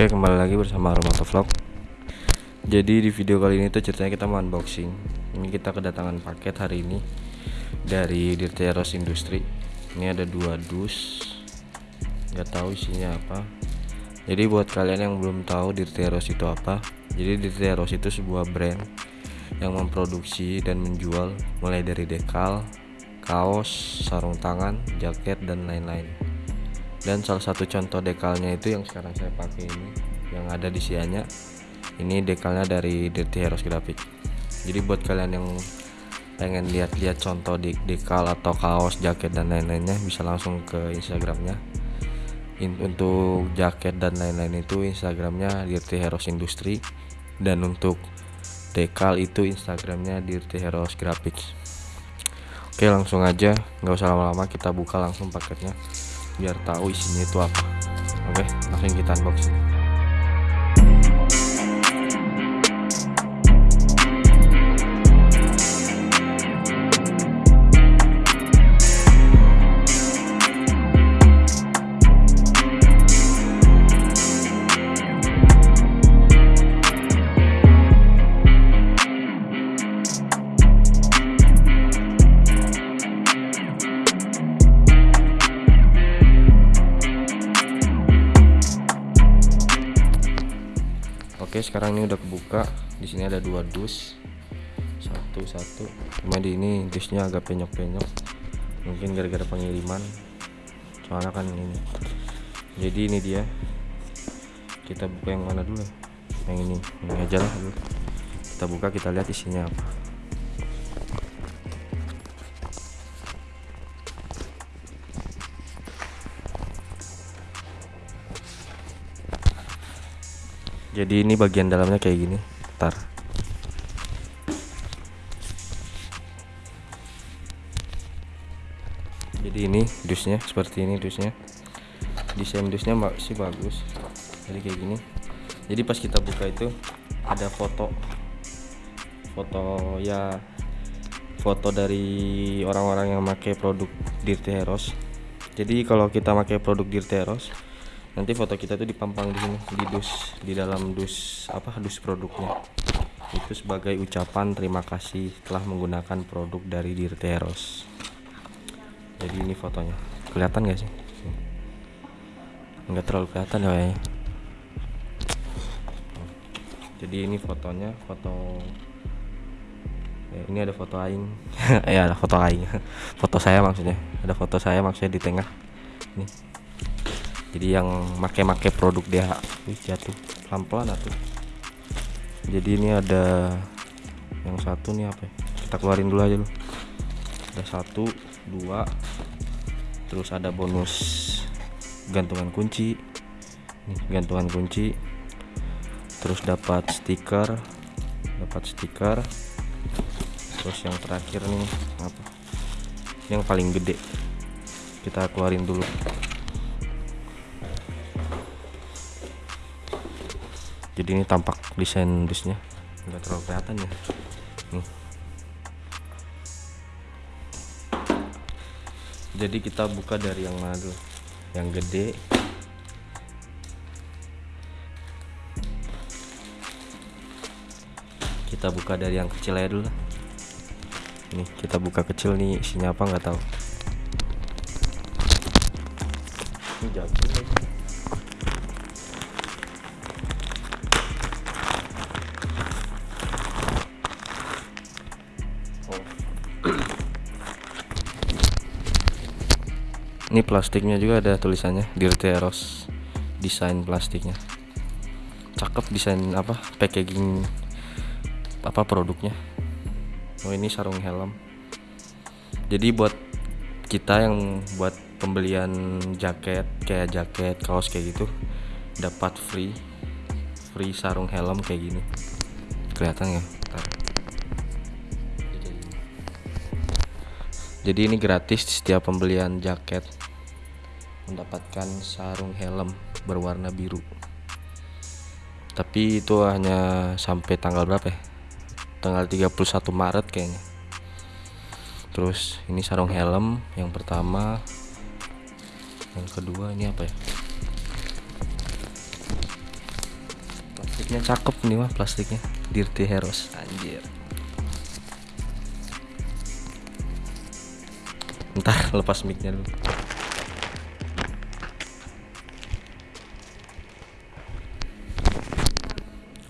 Oke kembali lagi bersama Romoto Vlog. Jadi di video kali ini tuh ceritanya kita mau unboxing. Ini kita kedatangan paket hari ini Dari Dirteros Industri Ini ada dua dus. Gak tahu isinya apa. Jadi buat kalian yang belum tahu Dirteros itu apa Jadi Dirteros itu sebuah brand Yang memproduksi dan menjual Mulai dari dekal Kaos, sarung tangan, jaket, dan lain-lain dan salah satu contoh dekalnya itu yang sekarang saya pakai ini yang ada di sianya. Ini dekalnya dari Dirty Heroes Graphic. Jadi buat kalian yang pengen lihat-lihat contoh di dekal atau kaos jaket dan lain-lainnya bisa langsung ke instagramnya. In, untuk jaket dan lain-lain itu instagramnya Dirty Heroes Industry. Dan untuk dekal itu instagramnya Dirty Heroes Graphics. Oke langsung aja. Nggak usah lama-lama kita buka langsung paketnya biar tahu isinya itu apa. Oke langsung kita unboxing dua dus. Satu satu. Cuma di ini dusnya agak penyok-penyok. Mungkin gara-gara pengiriman. Soalnya kan ini. Jadi ini dia. Kita buka yang mana dulu yang ini. Ini aja lah dulu. Kita buka kita lihat isinya apa. Jadi ini bagian dalamnya kayak gini. Ntar ini dusnya seperti ini dusnya. Desain dusnya masih bagus. Jadi kayak gini. Jadi pas kita buka itu ada foto. Foto ya foto dari orang-orang yang pakai produk Dirty Heroes. Jadi kalau kita pakai produk Dirty Heroes nanti foto kita tuh dipampang di sini di dus di dalam dus apa dus produknya. Itu sebagai ucapan terima kasih telah menggunakan produk dari Dirteros jadi ini fotonya. Kelihatan gak sih? Nggak terlalu kelihatan ya jadi ini fotonya foto ya, ini ada foto aing. Ya ada foto aing. Foto saya maksudnya. Ada foto saya maksudnya di tengah. Ini. Jadi yang make-make produk dia. Wih, jatuh. Pelan-pelan atuh jadi ini ada yang satu nih apa ya? kita keluarin dulu aja loh ada satu dua. Terus ada bonus gantungan kunci. Nih gantungan kunci. Terus dapat stiker. Dapat stiker. Terus yang terakhir nih apa? Yang paling gede. Kita keluarin dulu. Jadi ini tampak desain dusnya nggak terlalu kelihatan ya. Nih jadi kita buka dari yang mana dulu? Yang gede. Kita buka dari yang kecil aja dulu nih kita buka kecil nih isinya apa nggak tahu. Ini jatuh ini plastiknya juga ada tulisannya Dirty Eros desain plastiknya. Cakep desain apa packaging apa produknya. Oh ini sarung helm. Jadi buat kita yang buat pembelian jaket kayak jaket kaos kayak gitu dapat free free sarung helm kayak gini. Kelihatan ya? Bentar. jadi ini gratis setiap pembelian jaket mendapatkan sarung helm berwarna biru. Tapi itu hanya sampai tanggal berapa ya? Tanggal 31 Maret kayaknya. Terus ini sarung helm yang pertama. Yang kedua ini apa ya? Plastiknya cakep nih mah plastiknya. Dirty Heroes. Anjir. Ntar lepas micnya dulu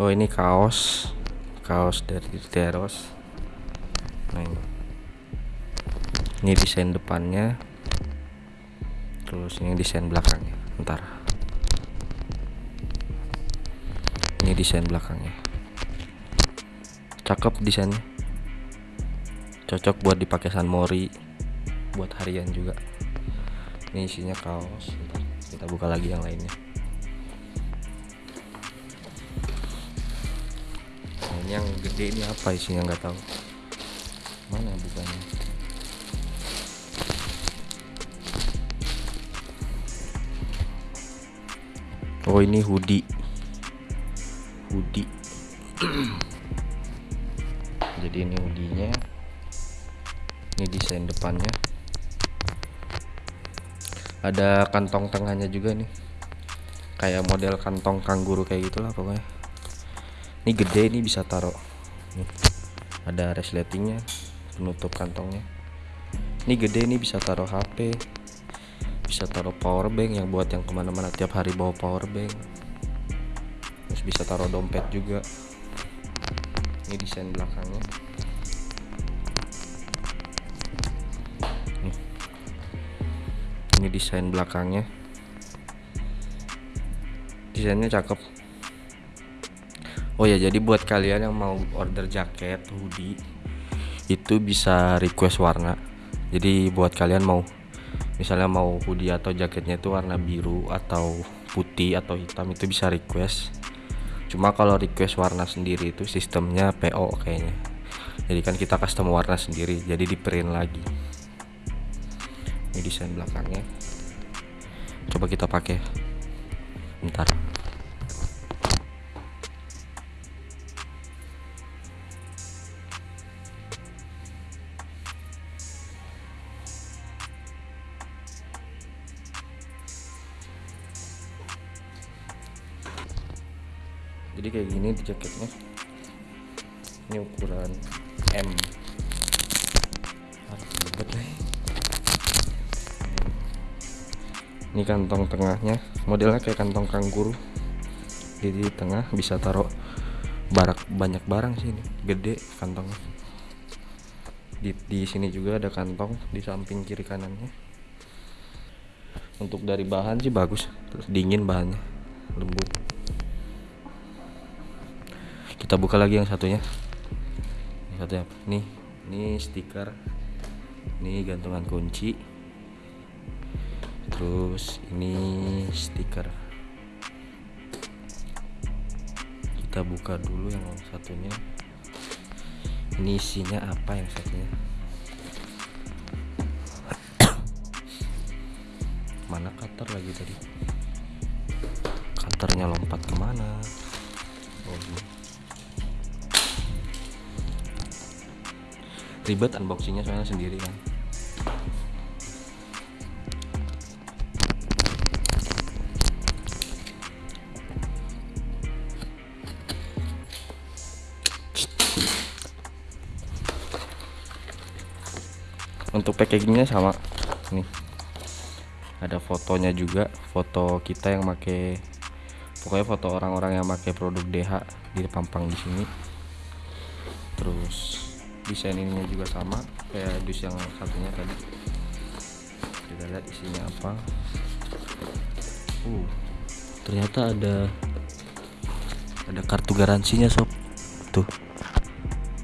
oh ini kaos. Kaos dari Heroes nah ini. Ini desain depannya. Terus ini desain belakangnya. Ntar ini desain belakangnya. Cakep desainnya. Cocok buat dipakai San Mori. Buat harian juga. Ini isinya kaos. Ntar kita buka lagi yang lainnya ini yang gede ini apa isinya? Nggak tahu. Mana bukanya oh ini hoodie. Hoodie. Jadi ini hoodie-nya. Ini desain depannya. Ada kantong tengahnya juga nih. Kayak model kantong kangguru kayak gitulah pokoknya ini gede ini bisa taruh. Nih, ada resletingnya penutup kantongnya. Ini gede ini bisa taruh HP bisa taruh power bank yang buat yang ke mana-mana tiap hari bawa power bank. Terus bisa taruh dompet juga. Ini desain belakangnya. Ini desain belakangnya. Desainnya cakep oh ya jadi buat kalian yang mau order jaket hoodie itu bisa request warna. Jadi buat kalian mau misalnya mau hoodie atau jaketnya itu warna biru atau putih atau hitam itu bisa request. Cuma kalau request warna sendiri itu sistemnya PO kayaknya. Jadi kan kita custom warna sendiri jadi di print lagi. Ini desain belakangnya. Coba kita pakai. Bentar jadi kayak gini di jaketnya. Ini ukuran M. Ini kantong tengahnya. Modelnya kayak kantong kangguru. Jadi di tengah bisa taruh barak banyak barang sih ini. Gede kantongnya. Di, di sini juga ada kantong di samping kiri kanannya. Untuk dari bahan sih bagus. Terus dingin bahannya. Lembut kita buka lagi yang satunya. Yang satunya nih ini stiker. Ini gantungan kunci. Terus ini stiker. Kita buka dulu yang satunya. Ini isinya apa yang satunya? Mana cutter lagi tadi? Cutternya lompat ke mana? Oh ini ribet unboxingnya soalnya sendiri kan. Untuk packagingnya sama. Nih. Ada fotonya juga foto kita yang make pokoknya foto orang-orang yang make produk DH dipampang di sini. Terus desain ininya juga sama kayak dus yang satunya tadi. Kita lihat isinya apa. Uh. Ternyata ada ada kartu garansinya sob. Tuh.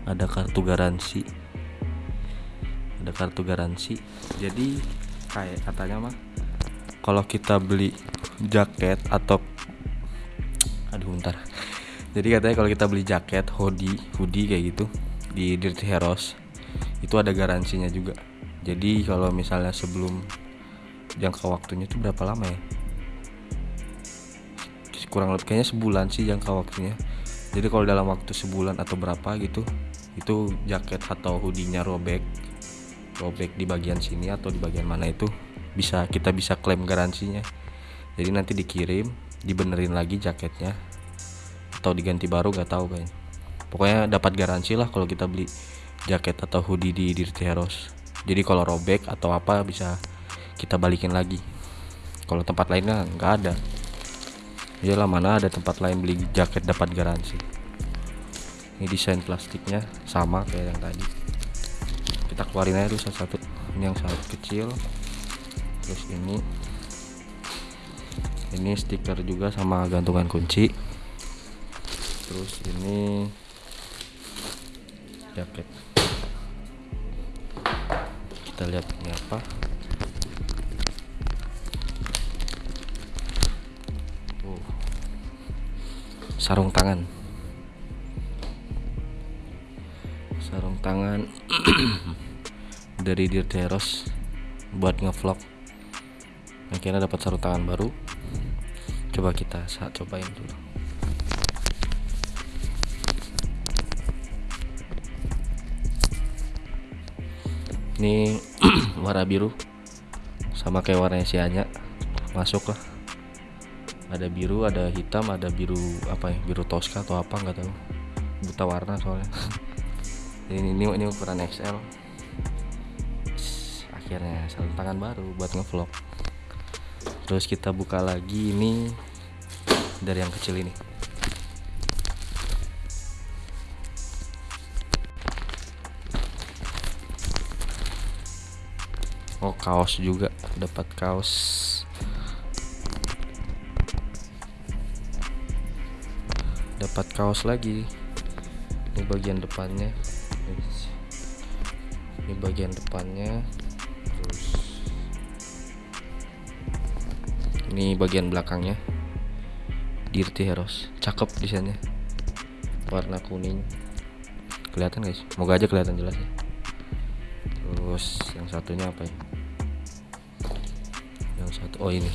Ada kartu garansi. Ada kartu garansi. Jadi kayak katanya mah kalau kita beli jaket atau aduh bentar. Jadi katanya kalau kita beli jaket hoodie hoodie kayak gitu di Dirty Heroes itu ada garansinya juga. Jadi kalau misalnya sebelum jangka waktunya itu berapa lama ya? Kurang lebih kayaknya sebulan sih jangka waktunya. Jadi kalau dalam waktu sebulan atau berapa gitu itu jaket atau hoodie-nya robek robek di bagian sini atau di bagian mana itu bisa kita bisa klaim garansinya. Jadi nanti dikirim dibenerin lagi jaketnya atau diganti baru nggak tahu kayaknya pokoknya dapat garansi lah kalau kita beli jaket atau hoodie di Dirty Heroes. Jadi kalau robek atau apa bisa kita balikin lagi. Kalau tempat lainnya nggak ada. Iyalah mana ada tempat lain beli jaket dapat garansi. Ini desain plastiknya sama kayak yang tadi. Kita keluarin aja dulu satu-satu. Ini yang sangat kecil. Terus ini. Ini stiker juga sama gantungan kunci. Terus ini jaket kita lihat ini apa. Oh. sarung tangan. Sarung tangan dari Dirteros buat ngevlog. Akhirnya dapat sarung tangan baru. Coba kita saat cobain dulu ini warna biru. Sama kayak warnanya si Anya. Masuk lah. Ada biru ada hitam ada biru apa ya? Biru Tosca atau apa nggak tahu. Buta warna soalnya. Ini ini, ini ukuran XL akhirnya sarung tangan baru buat ngevlog. Terus kita buka lagi ini dari yang kecil ini oh kaos juga. Dapat kaos. Dapat kaos lagi. Ini bagian depannya. Ini bagian depannya. Terus ini bagian belakangnya. Dirty Heroes. Cakep desainnya. Warna kuning. Kelihatan guys semoga aja kelihatan jelas ya. Terus yang satunya apa ya yang satu. Oh ini.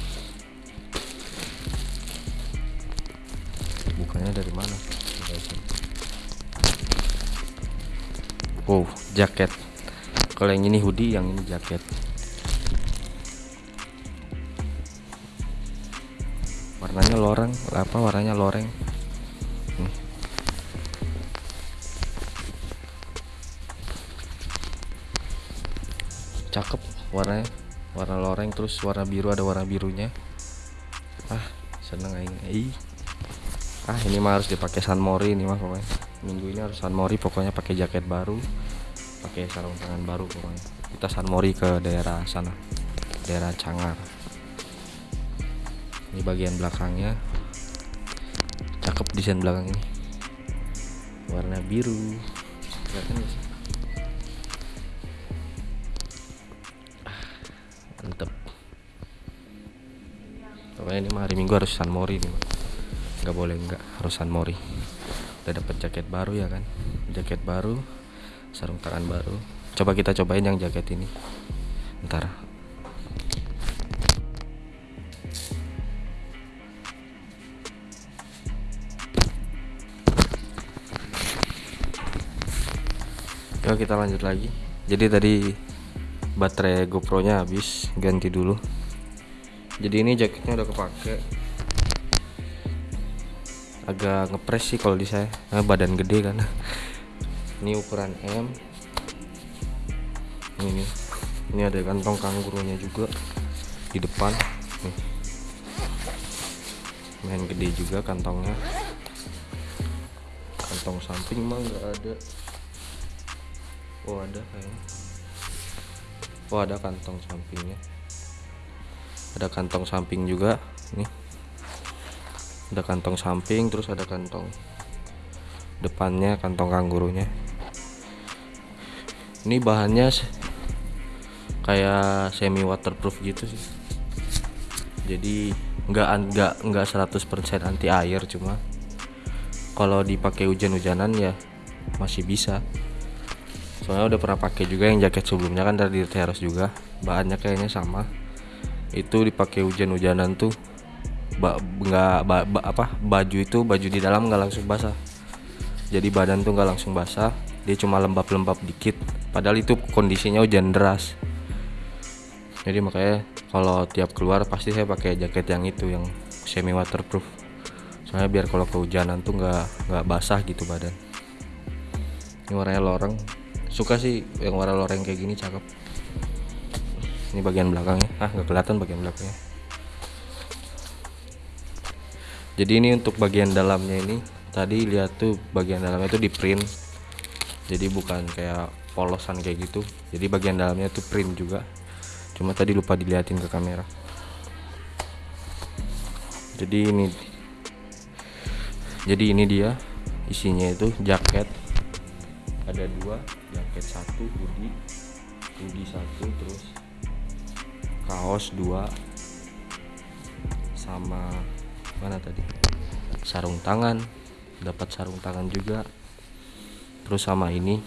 Bukannya dari mana? Wow jaket. Kalau yang ini hoodie yang ini jaket. Warnanya loreng. Apa warnanya loreng? Cakep warnanya warna loreng terus warna biru ada warna birunya. Ah seneng Ih. ah ini mah harus dipakai San Mori ini mah pokoknya. Minggu ini harus San Mori pokoknya pakai jaket baru pakai sarung tangan baru pokoknya. Kita San Mori ke daerah sana daerah Cangar. Ini bagian belakangnya. Cakep desain belakang ini. Warna biru. Kelihatan ya pokoknya ini mah hari minggu harus San Mori nih nggak boleh nggak harus San Mori. Udah dapat jaket baru ya kan? Jaket baru sarung tangan baru. Coba kita cobain yang jaket ini. Ntar. Yuk kita lanjut lagi. Jadi tadi baterai GoPro nya habis ganti dulu jadi ini jaketnya udah kepake. Agak ngepres sih kalau di saya. Nah, badan gede kan. Ini ukuran M. Ini ini. Ada kantong kanggurunya juga di depan. Nih. Main gede juga kantongnya. Kantong samping mah nggak ada. Oh ada kayaknya. Oh ada kantong sampingnya ada kantong samping juga nih. Ada kantong samping terus ada kantong depannya kantong kanggurunya. Ini bahannya kayak semi waterproof gitu sih. Jadi nggak nggak nggak 100% anti air cuma kalau dipakai hujan-hujanan ya masih bisa. Soalnya udah pernah pakai juga yang jaket sebelumnya kan dari Teros juga. Bahannya kayaknya sama itu dipakai hujan-hujanan tuh. Nggak ba, ba, apa baju itu baju di dalam nggak langsung basah. Jadi badan tuh nggak langsung basah dia cuma lembab-lembab dikit. Padahal itu kondisinya hujan deras. Jadi makanya kalau tiap keluar pasti saya pakai jaket yang itu yang semi waterproof soalnya biar kalau kehujanan tuh nggak nggak basah gitu badan. Ini warnanya loreng. Suka sih yang warna loreng kayak gini cakep ini bagian belakangnya. Ah nggak kelihatan bagian belakangnya. Jadi ini untuk bagian dalamnya ini tadi lihat tuh bagian dalamnya itu di print. Jadi bukan kayak polosan kayak gitu. Jadi bagian dalamnya tuh print juga. Cuma tadi lupa diliatin ke kamera. Jadi ini jadi ini dia isinya itu jaket. Ada dua jaket satu hoodie hoodie satu terus kaos dua sama mana tadi? Sarung tangan dapat sarung tangan juga. Terus sama ini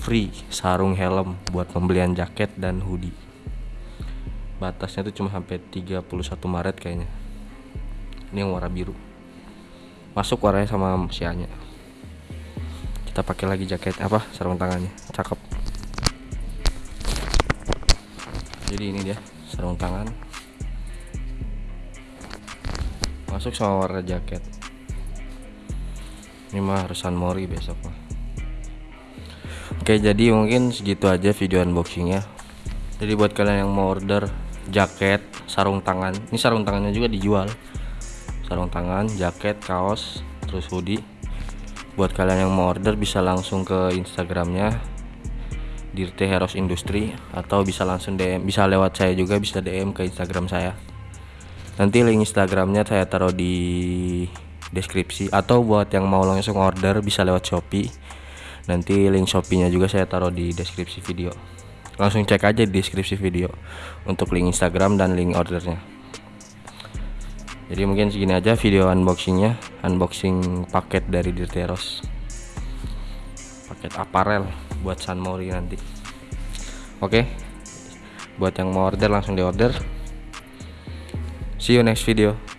free sarung helm buat pembelian jaket dan hoodie. Batasnya tuh cuma sampai 31 Maret kayaknya. Ini yang warna biru. Masuk warnanya sama sianya kita pakai lagi jaket apa sarung tangannya. Cakep jadi ini dia sarung tangan. Masuk sama warna jaket. Ini mah harus Mori besok mah. Oke jadi mungkin segitu aja video unboxingnya. Jadi buat kalian yang mau order jaket sarung tangan ini sarung tangannya juga dijual. Sarung tangan jaket kaos terus hoodie. Buat kalian yang mau order bisa langsung ke instagramnya Dirte Heroes Industri atau bisa langsung DM bisa lewat saya juga bisa DM ke Instagram saya. Nanti link Instagramnya saya taruh di deskripsi. Atau buat yang mau langsung order bisa lewat Shopee. Nanti link Shopee nya juga saya taruh di deskripsi video. Langsung cek aja di deskripsi video untuk link Instagram dan link ordernya. Jadi mungkin segini aja video unboxingnya. Unboxing paket dari Dirteros paket aparel buat San Mori nanti. Oke. Buat yang mau order langsung di order. See you next video